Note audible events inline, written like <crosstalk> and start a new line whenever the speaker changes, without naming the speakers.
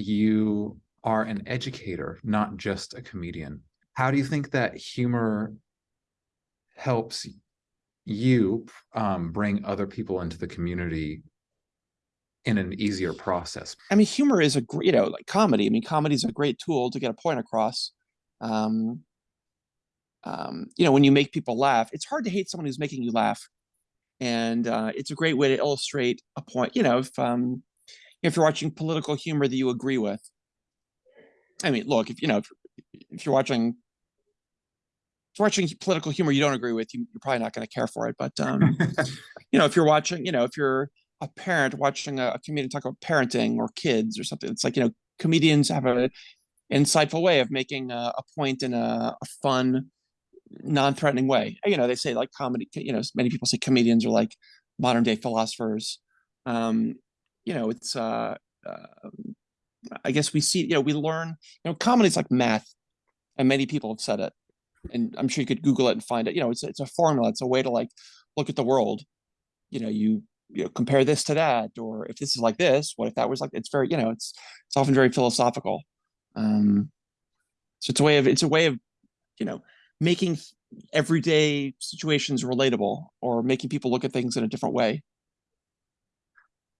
you are an educator, not just a comedian. How do you think that humor helps you um, bring other people into the community in an easier process?
I mean, humor is a great, you know, like comedy. I mean, comedy is a great tool to get a point across. Um, um, you know, when you make people laugh, it's hard to hate someone who's making you laugh, and uh, it's a great way to illustrate a point. You know, if um, if you're watching political humor that you agree with, I mean, look, if you know, if, if you're watching if you're watching political humor you don't agree with, you, you're probably not going to care for it. But um, <laughs> you know, if you're watching, you know, if you're a parent watching a, a comedian talk about parenting or kids or something, it's like you know, comedians have a insightful way of making a, a point in a, a fun, non-threatening way. You know, they say like comedy. You know, many people say comedians are like modern day philosophers. Um, you know, it's uh, uh, I guess we see. You know, we learn. You know, comedy is like math, and many people have said it and I'm sure you could Google it and find it. You know, it's it's a formula. It's a way to like look at the world. You know, you you know, compare this to that, or if this is like this, what if that was like? It's very you know, it's it's often very philosophical. Um, so it's a way of it's a way of you know making everyday situations relatable or making people look at things in a different way.